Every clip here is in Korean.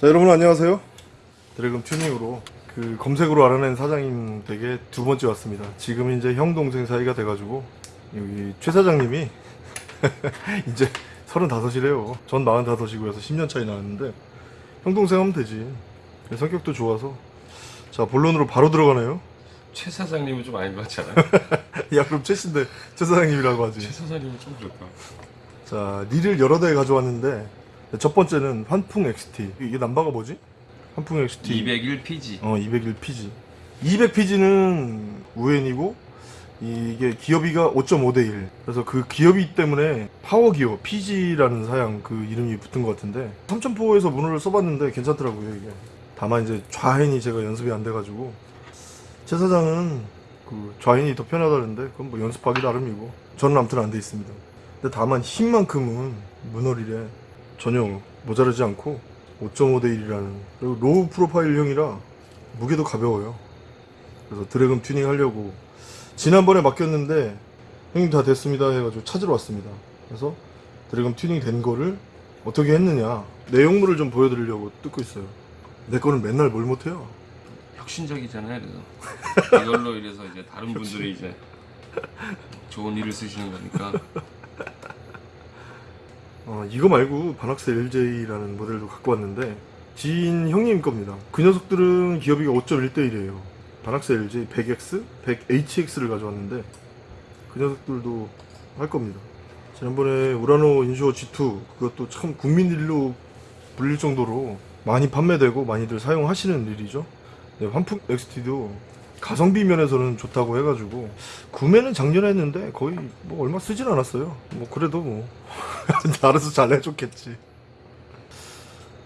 자 여러분 안녕하세요. 드래곤 튜닝으로 그 검색으로 알아낸 사장님 댁에 두 번째 왔습니다. 지금 이제 형 동생 사이가 돼가지고 여기 최 사장님이 이제 35이래요. 전 45이고 해서 10년 차이 나왔는데 형 동생 하면 되지. 성격도 좋아서. 자 본론으로 바로 들어가네요. 최 사장님은 좀 아닌 것 같지 않아요? 야 그럼 최 씨인데 최 사장님이라고 하지. 최 사장님은 좀 그렇다. 자 릴을 여러 대 가져왔는데 첫 번째는 환풍 XT 이게 남바가 뭐지? 환풍 XT 201PG. 어 201PG 200PG는 우엔이고 이게 기어비가 5.5대 1 그래서 그 기어비 때문에 파워기어 PG라는 사양 그 이름이 붙은 것 같은데 3000포에서 문어를 써봤는데 괜찮더라고요 이게. 다만 이제 좌hen이 제가 연습이 안 돼가지고. 최 사장은 그 좌hen이 더 편하다는데 그건 뭐 연습하기 나름이고. 저는 아무튼 안 돼 있습니다. 근데 다만 힘만큼은 문어릴에 전혀 모자르지 않고 5.5대 1이라는 그리고 low profile형이라 무게도 가벼워요. 그래서 drag음 튜닝 하려고 지난번에 맡겼는데 형님 다 됐습니다 해가지고 찾으러 왔습니다. 그래서 drag음 튜닝 된 거를 어떻게 했느냐 내용물을 좀 보여드리려고 뜯고 있어요. 내 거는 맨날 뭘 못해요? 혁신적이잖아요. 그래서 이걸로 이래서 이제 다른 분들이 이제 좋은 일을 쓰시는 거니까. 어, 이거 말고 바낙스 LJ라는 모델도 갖고 왔는데 지인 형님 겁니다. 그 녀석들은 기어비가 5.1대 1이에요. 바낙스 LJ 100X, 100HX를 가져왔는데 그 녀석들도 할 겁니다. 지난번에 우라노 인슈어 G2 그것도 참 국민 일로 불릴 정도로 많이 판매되고 많이들 사용하시는 일이죠. 네, 환풍 XT도 가성비 면에서는 좋다고 해가지고 구매는 작년에 했는데 거의 뭐 얼마 쓰진 않았어요. 뭐 그래도 뭐 알아서 잘 해줬겠지.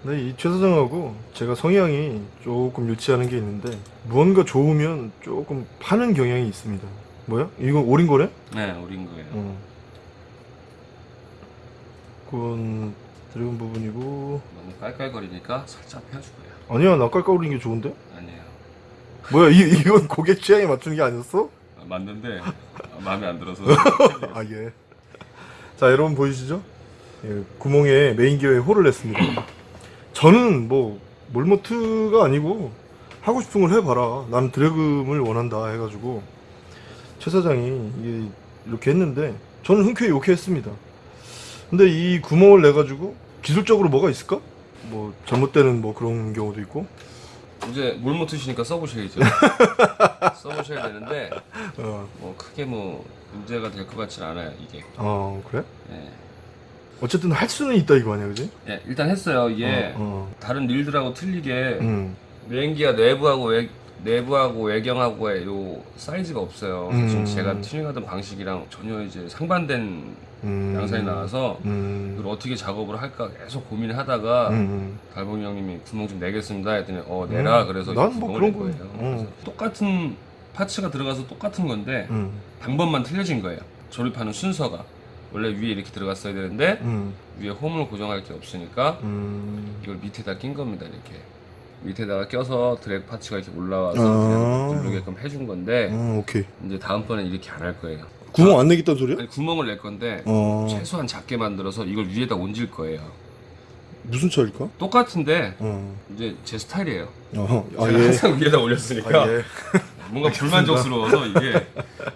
네, 이최 사장하고 제가 성향이 조금 일치하는 게 있는데 무언가 좋으면 조금 파는 경향이 있습니다. 뭐야? 이거 오린 거래? 네, 어린 거예요. 어. 그건 드래곤 부분이고 너무 깔깔거리니까 살짝 펴주고요. 아니야 나 깔깔거리는 게 좋은데? 아니에요. 뭐야 이, 이건 고객 취향에 맞추는 게 아니었어? 아, 맞는데 아, 마음에 안 들어서. 아 예. 자 여러분 보이시죠? 예, 구멍에 메인 기어에 홀을 냈습니다. 저는 뭐 몰모트가 아니고 하고 싶은 걸 해봐라. 나는 드래금을 원한다 해가지고 최 사장이 이렇게 했는데 저는 흔쾌히 오케이 했습니다. 근데 이 구멍을 내가지고 기술적으로 뭐가 있을까? 뭐 잘못되는 뭐 그런 경우도 있고 이제 물못 트시니까 써보셔야죠. 써보셔야 되는데 어, 뭐 크게 뭐 문제가 될 것 같진 않아요 이게. 어 그래? 예. 어쨌든 할 수는 있다 이거 아니야 그지? 예, 일단 했어요. 이게 어, 어. 다른 릴들하고 틀리게 음, 메인기가 내부하고 외, 내부하고 외경하고의 요 사이즈가 없어요. 그래서 지금 음. 제가 튜닝하던 방식이랑 전혀 이제 상반된 음, 양상이 나와서 음, 이걸 어떻게 작업을 할까 계속 고민을 하다가 음, 달봉이 형님이 구멍 좀 내겠습니다 했더니 어 내라 음. 그래서 난 뭐 그런 거- 거예요. 음. 그래서 똑같은 파츠가 들어가서 똑같은 건데 음, 방법만 틀려진 거예요. 조립하는 순서가 원래 위에 이렇게 들어갔어야 되는데 음, 위에 홈을 고정할 게 없으니까 음. 이걸 밑에다 낀 겁니다 이렇게 밑에다가 껴서 드랙 파츠가 이렇게 올라와서 아. 그냥 누르게끔 해준 건데 음, 오케이. 이제 다음번엔 이렇게 안 할 거예요 구멍 안 내겠다는 소리야? 아니 구멍을 낼 건데 어, 최소한 작게 만들어서 이걸 위에다 얹을 거예요 무슨 차일까? 똑같은데 어, 이제 제 스타일이에요 어, 아 제가 예. 항상 위에다 올렸으니까 아 예. 뭔가 불만족스러워서 이게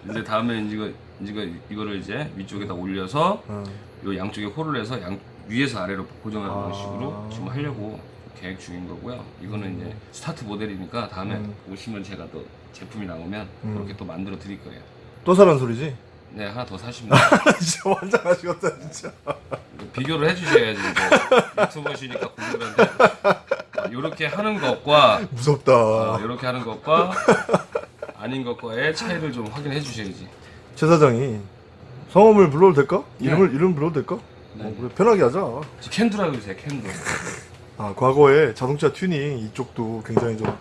이제 다음에 이거 이거 이거를 이제 위쪽에다 올려서 어, 요 양쪽에 홀을 해서 양 위에서 아래로 고정하는 아. 식으로 지금 하려고 계획 중인 거고요. 이거는 이제 스타트 모델이니까 다음에 음. 오시면 제가 또 제품이 나오면 음. 그렇게 또 만들어 드릴 거예요. 또 사란 소리지? 네 하나 더 사십니다. 진짜 환장하시겠다 진짜. 비교를 해주셔야지 이제 유튜버시니까 공들한데 이렇게 하는 것과 무섭다. 이렇게 하는 것과 아닌 것과의 차이를 좀 확인해 주셔야지. 최 사장이 성함을 불러도 될까? 네. 이름을 이름 불러도 될까? 네. 어, 그래 편하게 하자. 저 캔두라고 해주세요 캔두. 아 과거에 자동차 튜닝 이쪽도 굉장히 좀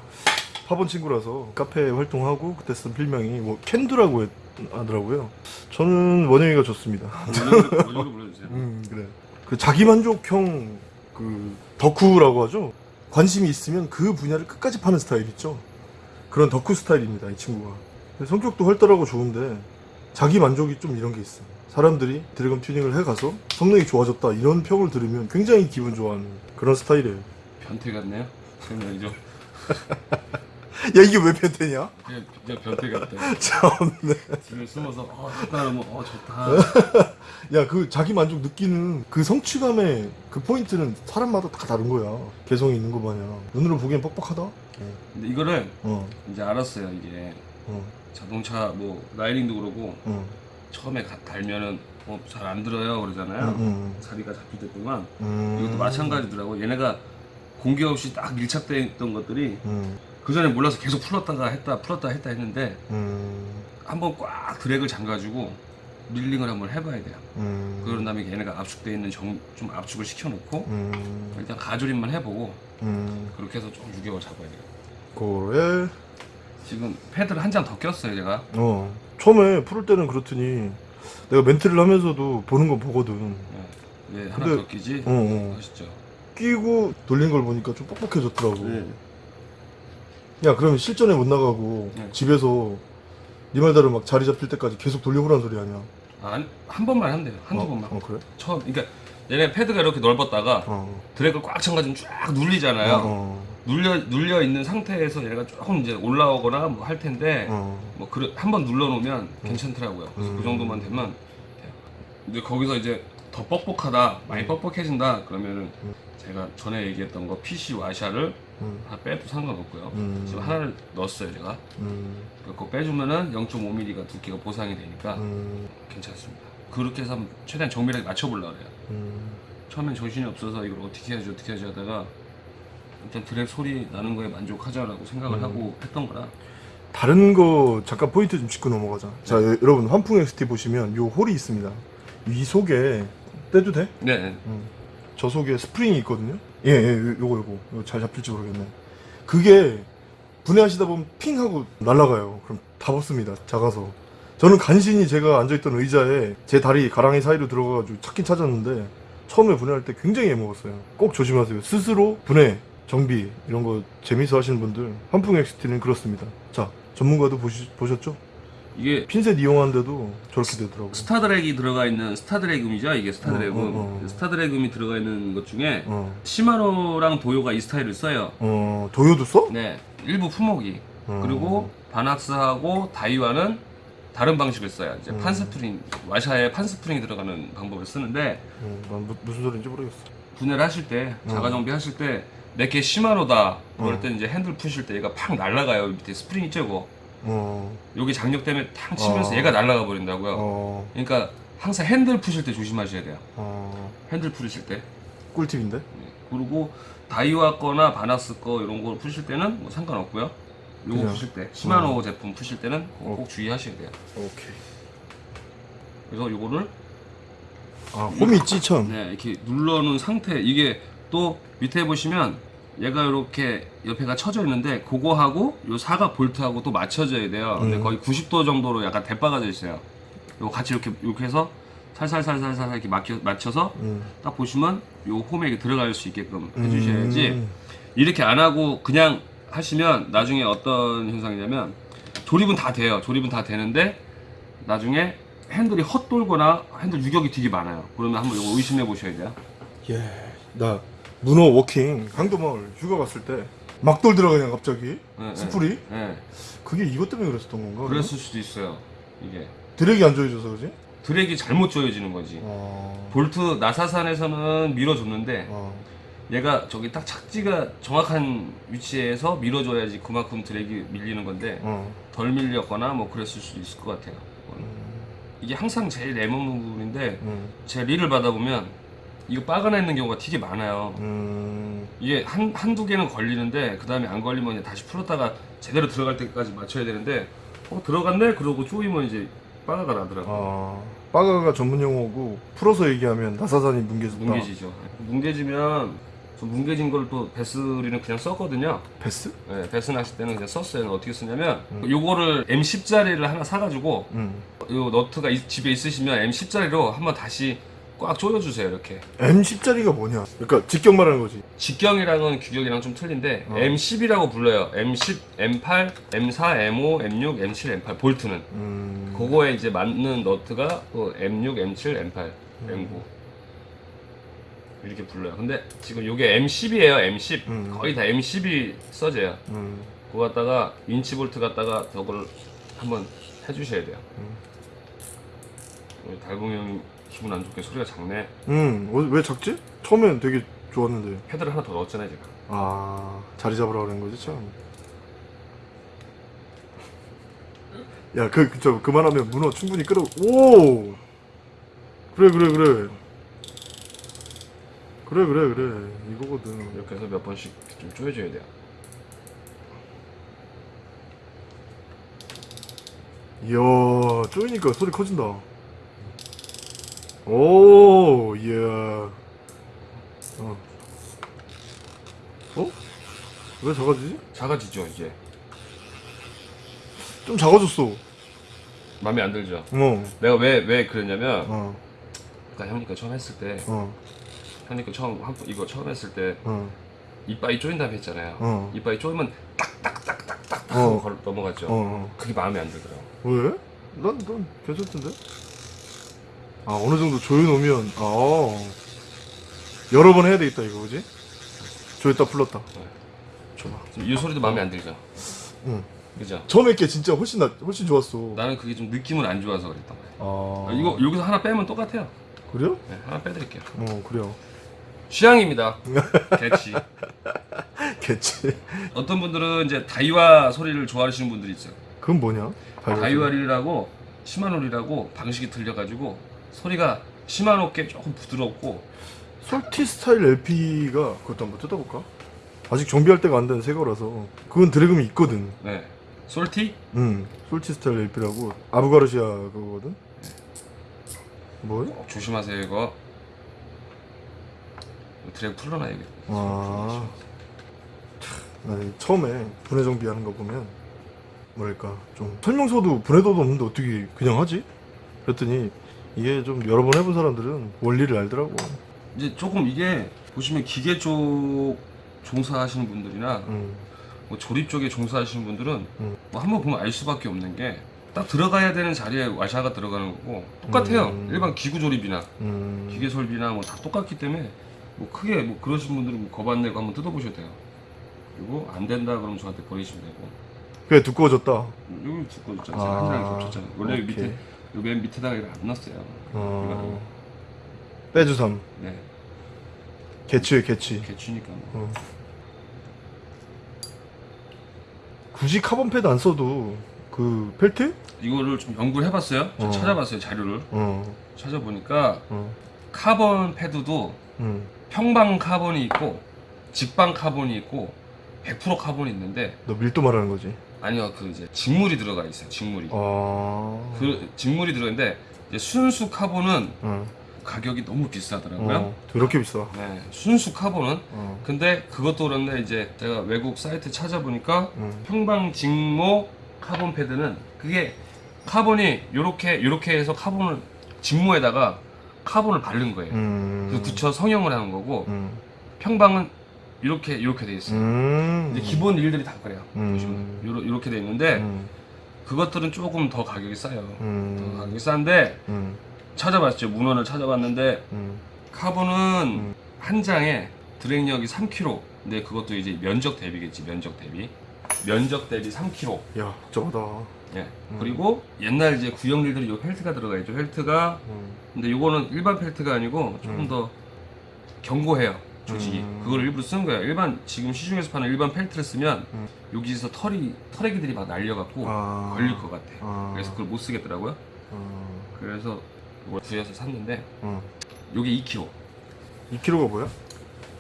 파본 친구라서 카페 활동하고 그때 쓴 필명이 뭐 캔두라고 했- 하더라고요. 저는 원영이가 좋습니다. 원으로 불러주세요. 음 그래. 그 자기 만족형 그 덕후라고 하죠. 관심이 있으면 그 분야를 끝까지 파는 스타일 있죠. 그런 덕후 스타일입니다 이 친구가. 성격도 활달하고 좋은데 자기 만족이 좀 이런 게 있어. 사람들이 drag음 튜닝을 해가서 성능이 좋아졌다 이런 평을 들으면 굉장히 기분 좋아하는 그런 스타일이에요. 변태 같네요. 설명이죠. 야 이게 왜 변태냐? 그냥 진짜 변태 같다. 참네. 집에 숨어서 어 좋다 그러면 어 좋다. 야 그 자기 만족 느끼는 그 성취감의 그 포인트는 사람마다 다 다른 거야. 개성이 있는 거 마냥. 눈으로 보기엔 뻑뻑하다. 어. 근데 이거를 어. 이제 알았어요. 이게 어. 자동차 뭐 라이닝도 그러고 어. 처음에 가- 달면은 어, 잘 안 들어요 그러잖아요. 음, 자리가 잡힐 때 동안 음. 이것도 마찬가지더라고. 얘네가 공기 없이 딱 밀착돼 있던 것들이 음. 그 전에 몰라서 계속 풀었다가 했다 풀었다 했다 했는데 음. 한번 꽉 드랙을 잠가주고 밀링을 한번 해봐야 돼요. 음. 그런 다음에 얘네가 압축돼 있는 정, 좀 압축을 시켜놓고 음. 일단 가조림만 해보고 음. 그렇게 해서 좀 6개월 잡아야 돼요. 그래. 지금 패드를 한 장 더 꼈어요 제가. 어. 처음에 풀을 때는 그렇더니 내가 멘트를 하면서도 보는 거 보거든. 예, 예, 하나 더 끼지. 어, 어. 아시죠? 끼고 돌린 걸 보니까 좀 뻑뻑해졌더라고. 네. 야, 그러면 실전에 못 나가고 네. 집에서 네 말대로 막 자리 잡힐 때까지 계속 돌려보란 소리 아니야? 아, 한 번만 한대요. 한두 어, 번만. 어, 그래? 처음, 그러니까 얘네 패드가 이렇게 넓었다가 어. 드랙을 꽉 찬가지고 쫙 눌리잖아요. 어. 눌려 눌려 있는 상태에서 얘가 조금 이제 올라오거나 뭐 할 텐데 어. 뭐 그래 한번 눌러 놓으면 괜찮더라고요. 그래서 음. 그 정도만 되면. 근데 거기서 이제 더 뻑뻑하다, 많이 뻑뻑해진다 그러면은 음. 제가 전에 얘기했던 거 PC 와샤를 음. 하나 빼도 상관없고요. 음. 지금 하나를 넣었어요 제가. 음. 그거 빼주면은 0.5mm가 두께가 보상이 되니까 음. 괜찮습니다. 그렇게 해서 최대한 정밀하게 맞춰보려고 그래요. 음. 처음엔 정신이 없어서 이걸 어떻게 해야지 어떻게 해야지 하다가 일단 드랙 소리 나는 거에 만족하자라고 생각을 음. 하고 했던 거라 다른 거 잠깐 포인트 좀 짚고 넘어가자. 자, 여- 여러분 환풍 XT 보시면 요 홀이 있습니다. 이 속에 떼도 돼? 네, 네. 음. 저 속에 스프링이 있거든요. 예, 예, 요- 요거 요거 요거 잘 잡힐지 모르겠네. 그게 분해하시다 보면 핑 하고 날아가요. 그럼 다 벗습니다. 작아서. 저는 간신히 제가 앉아있던 의자에 제 다리 가랑이 사이로 들어가가지고 찾긴 찾았는데 처음에 분해할 때 굉장히 애먹었어요. 꼭 조심하세요. 스스로 분해, 정비 이런 거 재미있어 하시는 분들 환풍 XT는 그렇습니다. 자, 전문가도 보시, 보셨죠? 이게 핀셋 이용하는데도 저렇게 되더라고요. star drag이 들어가 있는 star drag음이죠 이게 star drag음 어, 어, 어. star drag음이 들어가 있는 것 중에 어, 시마노랑 도요가 이 스타일을 써요 어, 도요도 써? 네 일부 품목이 어. 그리고 바낙스하고 다이와는 다른 방식을 써요 이제 음. 판스프링 와샤에 판스프링이 들어가는 방법을 쓰는데 어, 난 무, 무슨 소리인지 모르겠어. 분해를 하실 때 어. 자가 정비 하실 때 내게 시마노다 그럴 어. 때 이제 핸들 푸실 때 얘가 팍 날아가요 밑에 스프링이 쬐고 어, 여기 장력 때문에 탁 치면서 어. 얘가 날아가 버린다고요 어, 그러니까 항상 핸들 푸실 때 조심하셔야 돼요 어, 핸들 풀으실 때 꿀팁인데? 네. 그리고 다이와 거나 바나스 거 이런 걸 푸실 때는 뭐 상관없고요 요거 그냥. 푸실 때 시마노 어. 제품 푸실 때는 꼭, 꼭 주의하셔야 돼요 오케이. 그래서 요거를 아, 홈이 찌천. 네, 이렇게 눌러 놓은 상태 이게 또 밑에 보시면 얘가 이렇게 옆에가 쳐져 있는데 그거하고 요 사각 볼트하고 또 맞춰져야 돼요. 근데 음. 거의 90도 정도로 약간 대빠가 져 있어요. 요거 같이 이렇게 이렇게 해서 살살살살살 이렇게 맞겨, 맞춰서 음. 딱 보시면 요 홈에 이렇게 들어갈 수 있게끔 해주셔야지 음. 이렇게 안 하고 그냥 하시면 나중에 어떤 현상이냐면 조립은 다 돼요. 조립은 다 되는데 나중에 핸들이 헛돌거나 핸들 유격이 되게 많아요. 그러면 한번 이거 의심해 보셔야 돼요. 예, 나 문어 워킹 강도마을 휴가 갔을 때 막돌 들어가 그냥 갑자기 네, 스프리? 네. 그게 이것 때문에 그랬었던 건가? 그랬을 수도 있어요. 이게 드랙이 안 조여져서 그지? 드랙이 잘못 조여지는 거지. 어, 볼트 나사산에서는 밀어줬는데 어, 얘가 저기 딱 착지가 정확한 위치에서 밀어줘야지 그만큼 드랙이 밀리는 건데 어. 덜 밀렸거나 뭐 그랬을 수도 있을 것 같아요. 음, 이게 항상 제일 애먹는 부분인데 음, 제 릴을 받아보면 이거 빠가나 있는 경우가 되게 많아요. 음, 이게 한, 한두 개는 걸리는데 그 다음에 안 걸리면 다시 풀었다가 제대로 들어갈 때까지 맞춰야 되는데 어 들어갔네? 그러고 쪼이면 이제 빠가가 나더라고요. 아, 빠가가 전문 용어고 풀어서 얘기하면 나사산이 뭉개졌다. 뭉개지죠. 뭉개지면 저 뭉개진 걸 또 베스리는 그냥 썼거든요. 베스? 네, 베스 낚시 때는 그냥 썼어요. 어떻게 쓰냐면 음. 요거를 M10짜리를 하나 사가지고 음. 요 너트가 이- 집에 있으시면 M10짜리로 한번 다시 꽉 조여주세요. 이렇게. M10짜리가 뭐냐? 그러니까 직경 말하는 거지. 직경이랑은 규격이랑 좀 틀린데 어. M10이라고 불러요. M10, M8, M4, M5, M6, M7, M8 볼트는 음, 그거에 이제 맞는 너트가 또 M6, M7, M8, M9. 이렇게 불러요. 근데 지금 이게 M10이에요. M10 음. 거의 다 M10이 써져요. 음. 그거 갖다가 인치 볼트 갖다가 저걸 한번 해주셔야 돼요. 음. 달봉이 형이 기분 안 좋게 소리가 작네. 음, 어, 왜 작지? 처음엔 되게 좋았는데. 패드를 하나 더 넣었잖아요 제가. 아, 자리 잡으라 그런 거지, 참. 야, 그, 그, 저, 그만하면 문어 충분히 끌어, 오! 그래, 그래, 그래. 그래, 그래, 그래. 이거거든. 이렇게 해서 몇 번씩 좀 조여줘야 돼요. 이야, 쪼이니까 소리 커진다. 오, 이야. 어. 어? 왜 작아지지? 작아지죠 이제. 좀 작아졌어. 마음에 안 들죠. 어, 내가 왜 왜 그랬냐면 어, 아까 형니까 처음 했을 때 어, 형니까 처음 한 번- 이거 처음 했을 때 어, 이빨이 쪼인다고 했잖아요. 어. 이빨이 쪼이면 딱딱딱딱딱 어. 걸- 넘어갔죠. 어. 그게 마음에 안 들더라고. 왜? 난, 난 괜찮던데? 아, 어느 정도 조여놓으면, 아, 여러 번 해야 되겠다, 이거, 그지? 조였다 풀렀다. 네. 좋아. 지금 이 소리도 마음에 안 들죠. 응. 그죠? 처음에 게 진짜 훨씬 나, 훨씬 좋았어. 나는 그게 좀 느낌은 안 좋아서 그랬단 말이야. 아, 아, 이거 여기서 하나 빼면 똑같아요. 그래요? 네, 하나 빼드릴게요. 어, 그래요. 취향입니다. 개치. 개치. 어떤 분들은 이제 다이와 소리를 좋아하시는 분들이 있어요. 그건 뭐냐? 다이와리라고 시마노리라고 방식이 틀려가지고 소리가 시마노께 조금 부드럽고 솔티 스타일 LP가 그것도 한번 뜯어볼까? 아직 정비할 때가 안 된 새 거라서 그건 드래금이 있거든. 네 솔티 응. 솔티 스타일 LP라고 아부가르시아 그거거든. 뭐야? 꼭 조심하세요 이거. 드래그 풀러놔야겠다. 아. 처음에 분해 정비하는 거 보면 뭐랄까 좀 설명서도 분해도도 없는데 어떻게 그냥 하지? 그랬더니 이게 좀 여러 번 해본 사람들은 원리를 알더라고. 이제 조금 이게 보시면 기계 쪽 종사하시는 분들이나 응. 뭐 조립 쪽에 종사하시는 분들은 음. 뭐 한번 보면 알 수밖에 없는 게 딱 들어가야 되는 자리에 와샤가 들어가는 거고 똑같아요. 음. 일반 기구 조립이나 음. 기계 설비나 뭐 다 똑같기 때문에 뭐 크게 뭐 그러신 분들은 뭐겁안 내고 한번 뜯어보셔도 돼요. 그리고 안 된다 그러면 저한테 버리시면 되고 그래 두꺼워졌다. 여기 두꺼웠잖아요. 아, 한 장이 겹쳤잖아요. 원래. 밑에 여기 맨 밑에다가 이거 안 넣었어요. 어. 빼주삼. 네, 개치에 개치. 개취니까 뭐. 어. 굳이 카본 패드 안 써도 그 펠트? 이거를 좀 연구를 해봤어요. 저 어. 찾아봤어요 자료를 어. 찾아보니까 어. 카본 패드도 응. 평방 카본이 있고 직방 카본이 있고 100% 카본이 있는데 너 밀도 말하는 거지. 아니요 그 이제 직물이 들어가 있어요 직물이 아. 그 직물이 들어있는데 이제 순수 카본은 응. 가격이 너무 비싸더라고요 어. 그렇게 비싸. 네 순수 카본은 어. 근데 그것도 그런데 이제 제가 외국 사이트 찾아보니까 응. 평방 직모 카본 패드는 그게 카본이 요렇게 요렇게 해서 카본을 직모에다가 카본을 바른 거예요 음. 그 붙여 성형을 하는 거고 음. 평방은 이렇게 이렇게 돼 있어요 음. 이제 기본 일들이 다 그래요. 음. 보시면 요러, 이렇게 돼 있는데 음. 그것들은 조금 더 가격이 싸요. 더 음. 가격이 싼데 음. 찾아봤죠. 문헌을 찾아봤는데 음. 카본은 음. 한 장에 drag력이 3kg. 근데 그것도 이제 면적 대비겠지. 면적 대비. 면적 대비 3kg. 야, 복잡하다. 예. 음. 그리고 옛날 이제 구형일들이 요 펠트가 들어가 있죠. 펠트가 음. 근데 요거는 일반 펠트가 아니고 조금 음. 더 견고해요. 조직이. 음. 그걸 일부러 쓰는 거예요. 일반 지금 시중에서 파는 일반 펠트를 쓰면 음. 여기서 털이 털애기들이 막 날려갖고 아. 걸릴 것 같아. 아. 그래서 그걸 못 쓰겠더라고요. 어. 그래서 이걸 구해서 샀는데 어. 요게 2kg. 2kg가 뭐야?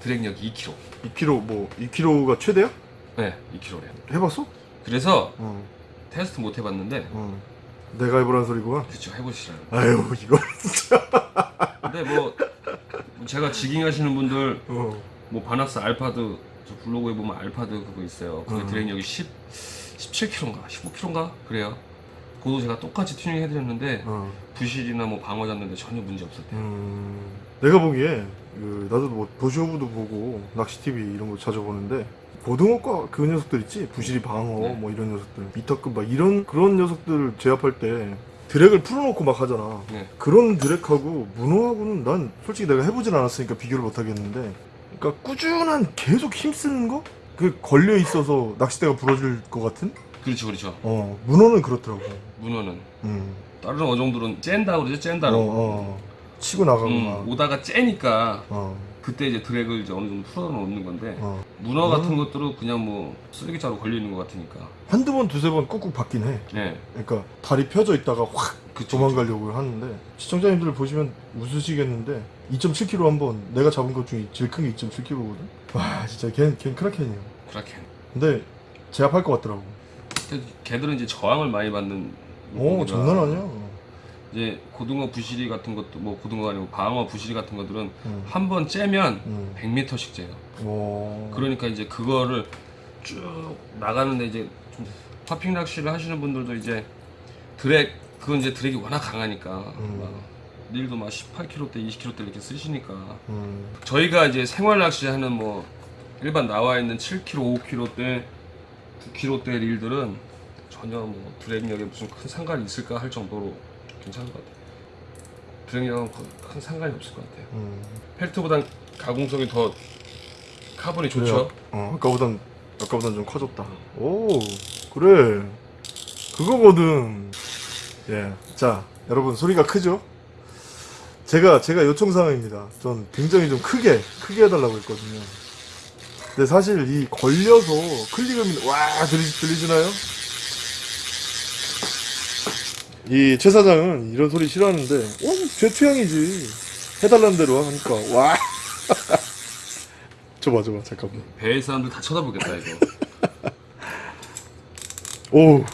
drag력이 2kg. 2kg 뭐 2kg가 최대야? 네, 2kg래요. 해봤어? 그래서 어. 테스트 못 해봤는데 어. 내가 해보란 소리구만. 그쵸 해보시라고. 아유 이거 진짜. 근데 뭐 제가 jigging 하시는 분들 어. 뭐 바낙스 알파드 저 블로그에 보면 알파드 그거 있어요. 그게 음. drag력이 10 17kg인가 15kg인가 그래요. 그것도 제가 똑같이 튜닝 해드렸는데 어. 부실이나 뭐 방어 잡는데 전혀 문제 없었대요. 음. 내가 보기에 그 나도 뭐 도시오브도 보고 낚시 TV 이런 거 자주 보는데 고등어과 그 녀석들 있지 부실이 방어 네. 뭐 이런 녀석들 미터급 막 이런 그런 녀석들 제압할 때 드랙을 풀어놓고 막 하잖아. 네. 그런 드랙하고 문어하고는 난 솔직히 내가 해보진 않았으니까 비교를 못 하겠는데, 그러니까 꾸준한 계속 힘쓰는 거? 그 걸려 있어서 낚싯대가 부러질 것 같은? 그렇죠, 그렇죠. 어, 문어는 그렇더라고. 문어는 음, 다른 어종들은 쨘다 그러죠, 어, 쨘다로. 어, 치고 나가고 음, 막. 오다가 째니까 어, 그때 이제 드랙을 이제 어느 정도 풀어놓는 건데 어. 문어 같은 음. 것들은 그냥 뭐 쓰레기자루 걸려 있는 것 같으니까. 한두 번, 두세 번 꾹꾹 받긴 해. 네, 그러니까 다리 펴져 있다가 확 그쵸. 도망가려고 하는데 시청자님들 보시면 웃으시겠는데 2.7kg 한번 내가 잡은 것 중에 제일 큰 게 2.7kg거든. 와 진짜 걘, 걘 크라켄이야. 그렇게. 근데 제압할 것 같더라고. 걔들은 이제 저항을 많이 받는. 오 장난 아니야. 이제 고등어 부시리 같은 것도 뭐 고등어가 아니고 방어 부시리 같은 것들은 응. 한번 째면 응. 100m씩 째요. 오. 그러니까 이제 그거를 쭉 나가는데 이제 좀 popping 낚시를 하시는 분들도 이제 드랙 그건 이제 drag이 워낙 강하니까 음. 막 릴도 막 18kg대, 20kg대 이렇게 쓰시니까 음. 저희가 이제 생활 낚시 하는 뭐 일반 나와 있는 7kg, 5kg대, 9kg대 릴들은 전혀 뭐 drag력에 무슨 큰 상관이 있을까 할 정도로 괜찮은 것 같아요. 그- 큰 상관이 없을 것 같아요. 음. 펠트보단 가공성이 더 카본이 좋죠. 그래요? 어 아까보단 아까보단 좀 커졌다. 오 그래 그거거든. 예. 자 여러분 소리가 크죠? 제가 제가 요청 사항입니다. 전 굉장히 좀 크게 크게 해달라고 했거든요. 근데 사실 이 걸려서 클릭음이 와 들리, 들리시나요? 이 최 사장은 이런 소리 싫어하는데 어 제 취향이지 해달라는 대로 하니까 와 줘봐 줘봐 잠깐만 배의 사람들 다 쳐다보겠다 이거. 오.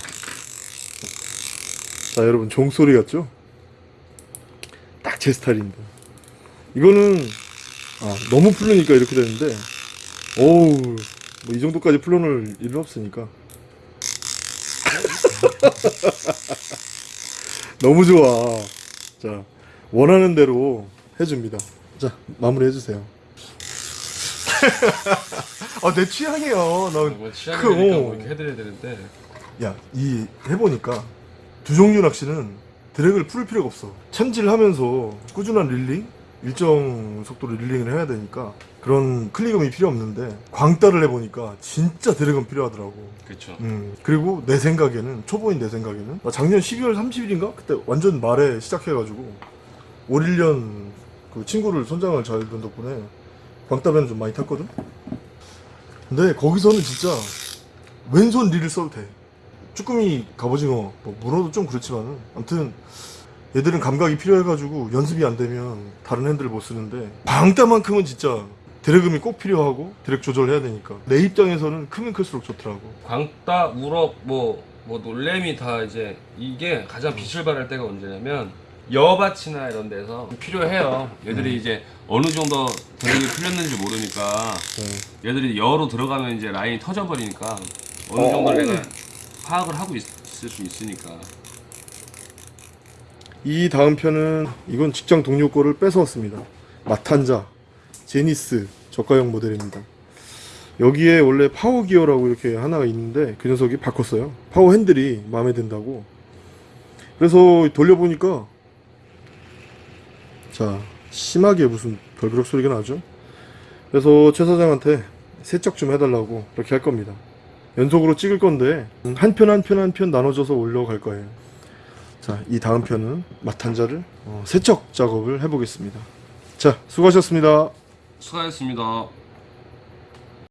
자, 여러분, 종소리 같죠? 딱 제 스타일입니다. 이거는, 아, 너무 풀리니까 이렇게 되는데, 오우, 뭐 이 정도까지 풀어놓을 일은 없으니까. 너무 좋아. 자, 원하는 대로 해줍니다. 자, 마무리 해주세요. 아, 내 취향이야. 나뭐 취향이니까 그, 어. 뭐 이렇게 해드려야 되는데 야, 이 해보니까 두족류 낚시는 drag을 풀 필요가 없어. 챔질 하면서 꾸준한 reeling, 일정 속도로 reeling을 해야 되니까 그런 클릭음이 필요 없는데 광따를 해보니까 진짜 drag은 필요하더라고. 그렇죠. 음, 그리고 내 생각에는 초보인 내 생각에는 나 작년 12월 30일인가 그때 완전 말에 시작해가지고 5, 1년 그 친구를 선장을 잘둔 덕분에 광따배는 좀 많이 탔거든. 근데 거기서는 진짜 왼손 릴을 써도 돼. 쭈꾸미, 갑오징어, 뭐 문어도 좀 그렇지만은 아무튼 얘들은 감각이 필요해가지고 연습이 안 되면 다른 핸들을 못 쓰는데 방따만큼은 진짜 드래그이 꼭 필요하고 드랙 조절해야 되니까 내 입장에서는 크면 클수록 좋더라고. 광따, 우럭, 뭐, 뭐 놀래미 다 이제 이게 가장 빛을 발할 때가 언제냐면 여밭이나 이런 데서 필요해요. 얘들이 이제 어느 정도 drag이 풀렸는지 모르니까 네. 얘들이 여로 들어가면 이제 라인이 터져버리니까 어느 어. 정도 내가 파악을 하고 있, 을 수 있으니까 이 다음 편은 이건 직장 동료 거를 뺏어왔습니다. 마탄자 제니스 저가형 모델입니다. 여기에 원래 파워 기어라고 이렇게 하나가 있는데 그 녀석이 바꿨어요. 파워 핸들이 마음에 든다고. 그래서 돌려보니까 자 심하게 무슨 별그럭 소리가 나죠. 그래서 최 사장한테 세척 좀 해달라고 그렇게 할 겁니다. 연속으로 찍을 건데 한 편 한 편 한 편 나눠줘서 올려갈 거예요. 자, 이 다음 편은 마탄자를 어, 세척 작업을 해보겠습니다. 자, 수고하셨습니다. 수고하셨습니다.